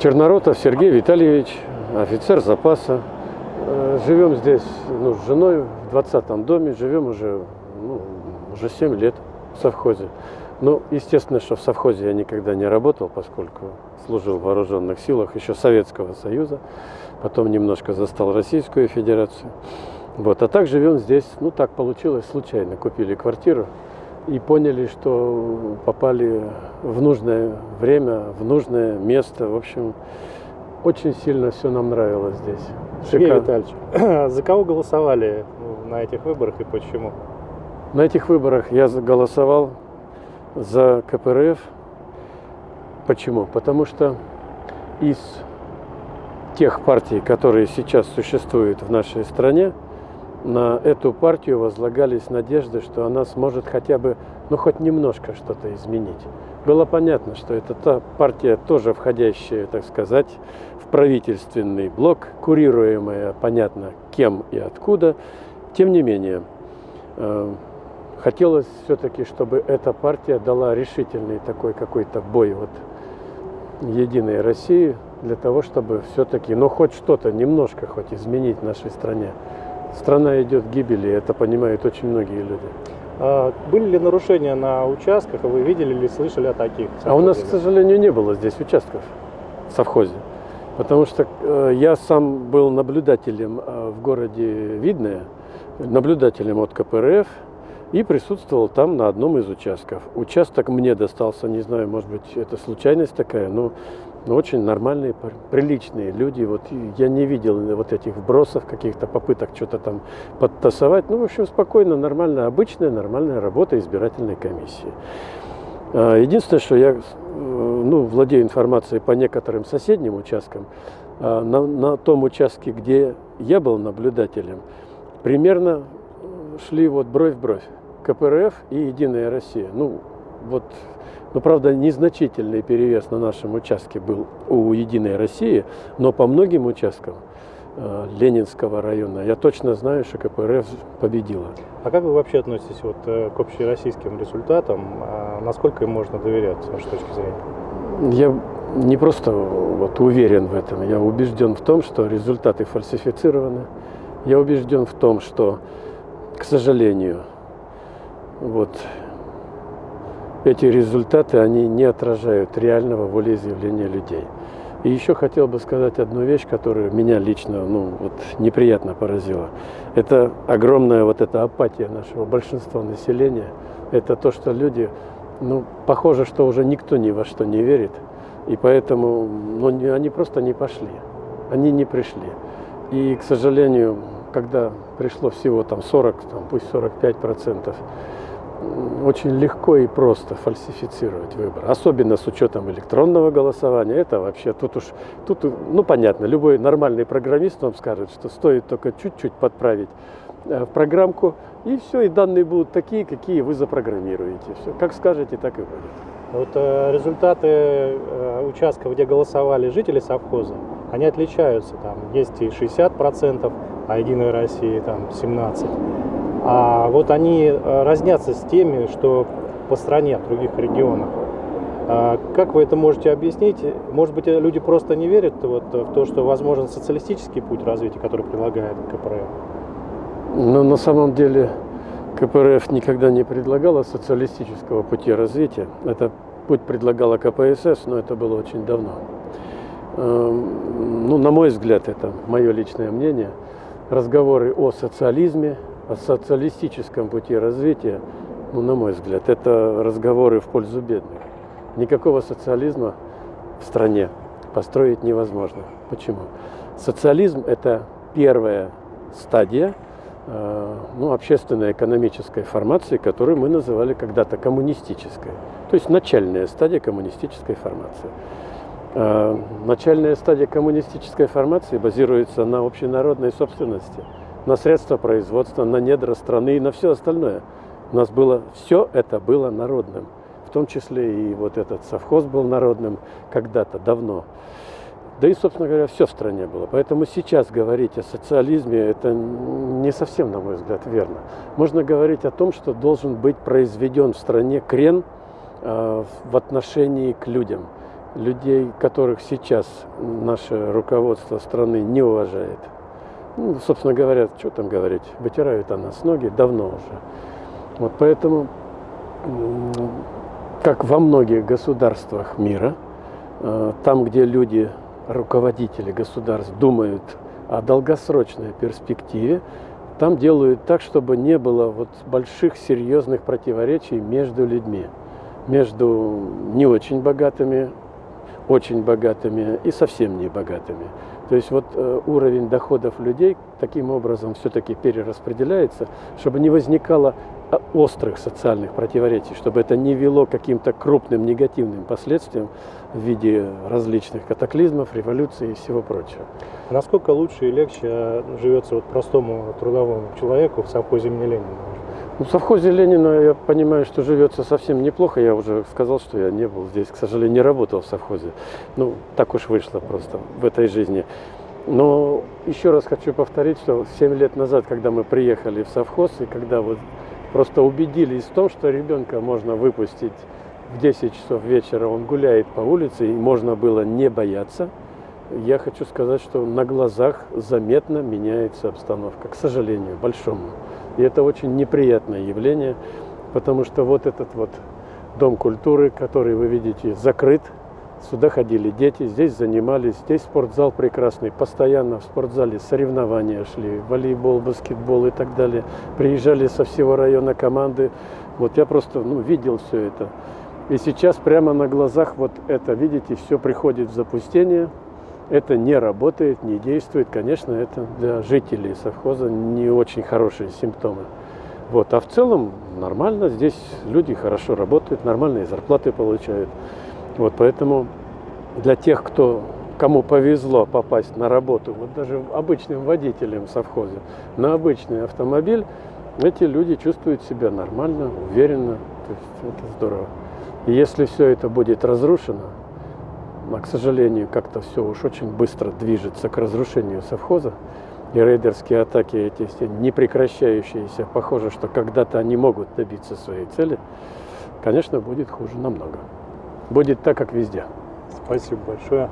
Черноротов Сергей Витальевич, офицер запаса. Э, Живем здесь ну, с женой в 20-м доме, живем уже, ну, уже 7 лет в совхозе. Ну, естественно, что в совхозе я никогда не работал, поскольку служил в вооруженных силах еще Советского Союза, потом немножко застал Российскую Федерацию. Вот, а так живем здесь, ну так получилось, случайно купили квартиру и поняли, что попали в нужное время, в нужное место. В общем, очень сильно все нам нравилось здесь. Сергей Шикарно. Витальевич, за кого голосовали на этих выборах и почему? На этих выборах я голосовал за КПРФ. Почему? Потому что из тех партий, которые сейчас существуют в нашей стране, на эту партию возлагались надежды, что она сможет хотя бы, ну хоть немножко что-то изменить. Было понятно, что это та партия, тоже входящая, так сказать, в правительственный блок, курируемая, понятно, кем и откуда. Тем не менее, э, хотелось все-таки, чтобы эта партия дала решительный такой какой-то бой вот Единой России для того, чтобы все-таки, ну хоть что-то, немножко хоть изменить в нашей стране. Страна идет к гибели, это понимают очень многие люди. А были ли нарушения на участках, вы видели или слышали о таких? А у нас, к сожалению, не было здесь участков в совхозе. Потому что э, я сам был наблюдателем э, в городе Видное, наблюдателем от КПРФ, и присутствовал там на одном из участков. Участок мне достался, не знаю, может быть, это случайность такая, но, но очень нормальные, пр- приличные люди. Вот я не видел вот этих вбросов, каких-то попыток что-то там подтасовать. Ну, в общем, спокойно, нормально, обычная, нормальная работа избирательной комиссии. А, Единственное, что я э, ну, владею информацией по некоторым соседним участкам, а, на, на том участке, где я был наблюдателем, примерно э, шли вот бровь в бровь КПРФ и Единая Россия. Ну, вот, ну, правда, незначительный перевес на нашем участке был у Единой России, но по многим участкам э, Ленинского района я точно знаю, что КПРФ победила. А как вы вообще относитесь вот э, к общероссийским результатам? А Насколько им можно доверять с вашей точки зрения? Я не просто вот уверен в этом, я убежден в том, что результаты фальсифицированы. Я убежден в том, что, к сожалению, вот эти результаты, они не отражают реального волеизъявления людей. И еще хотел бы сказать одну вещь, которая меня лично ну, вот, неприятно поразила. Это огромная вот эта апатия нашего большинства населения. Это то, что люди, ну, похоже, что уже никто ни во что не верит. И поэтому ну, они просто не пошли. Они не пришли. И, к сожалению, когда пришло всего там 40, там, пусть 45 процентов, очень легко и просто фальсифицировать выбор. Особенно с учетом электронного голосования. Это вообще тут уж, тут, ну понятно, любой нормальный программист вам скажет, что стоит только чуть-чуть подправить э, в программку, и все, и данные будут такие, какие вы запрограммируете. Все, как скажете, так и будет. Вот э, результаты э, участков, где голосовали жители совхоза, они отличаются. Там есть и 60%, а Единой России там 17%. А вот они э, разнятся с теми, что по стране, в других регионах. Как вы это можете объяснить? Может быть, э, люди просто не верят вот в то, что возможен социалистический путь развития, который предлагает КПРФ? Но на самом деле КПРФ никогда не предлагала социалистического пути развития. Это путь предлагала КПСС, но это было очень давно. Эм, Ну, на мой взгляд, это мое личное мнение, разговоры о социализме, о социалистическом пути развития, ну, на мой взгляд, это разговоры в пользу бедных. Никакого социализма в стране построить невозможно. Почему? Социализм – это первая стадия э, ну, общественной экономической формации, которую мы называли когда-то коммунистической. То есть начальная стадия коммунистической формации. Э, Начальная стадия коммунистической формации базируется на общенародной собственности, на средства производства, на недра страны и на все остальное. У нас было, все это было народным. В том числе и вот этот совхоз был народным когда-то, давно. Да и, собственно говоря, все в стране было. Поэтому сейчас говорить о социализме, это не совсем, на мой взгляд, верно. Можно говорить о том, что должен быть произведен в стране крен э, в отношении к людям. людей, которых сейчас наше руководство страны не уважает. Ну, собственно говоря, что там говорить, вытирают о нас ноги давно уже. Вот поэтому, как во многих государствах мира, э, там, где люди, руководители государств думают о долгосрочной перспективе, там делают так, чтобы не было вот больших серьезных противоречий между людьми, между не очень богатыми, очень богатыми и совсем не богатыми. То есть вот э, уровень доходов людей таким образом все-таки перераспределяется, чтобы не возникало а, острых социальных противоречий, чтобы это не вело к каким-то крупным негативным последствиям в виде различных катаклизмов, революций и всего прочего. Насколько лучше и легче живется вот простому трудовому человеку в совхозе имени Ленина? Ну, в совхозе Ленина я понимаю, что живется совсем неплохо. Я уже сказал, что я не был здесь, к сожалению, не работал в совхозе. Ну, так уж вышло просто в этой жизни. Но еще раз хочу повторить, что 7 лет назад, когда мы приехали в совхоз, и когда вот просто убедились в том, что ребенка можно выпустить в 10 часов вечера, он гуляет по улице, и можно было не бояться, я хочу сказать, что на глазах заметно меняется обстановка, к сожалению, большому. И это очень неприятное явление, потому что вот этот вот дом культуры, который вы видите, закрыт. Сюда ходили дети, здесь занимались, здесь спортзал прекрасный, постоянно в спортзале соревнования шли, волейбол, баскетбол и так далее. Приезжали со всего района команды. Вот я просто ну, видел все это. И сейчас прямо на глазах вот это, видите, все приходит в запустение это не работает, не действует, конечно, это для жителей совхоза не очень хорошие симптомы. Вот. А в целом нормально, здесь люди хорошо работают, нормальные зарплаты получают. Вот, поэтому для тех, кто, кому повезло попасть на работу, вот даже обычным водителем совхоза, на обычный автомобиль, эти люди чувствуют себя нормально, уверенно, то есть это здорово. И если все это будет разрушено, а, к сожалению, как-то все уж очень быстро движется к разрушению совхоза. И рейдерские атаки эти все непрекращающиеся, похоже, что когда-то они могут добиться своей цели, конечно, будет хуже намного. Будет так, как везде. Спасибо большое.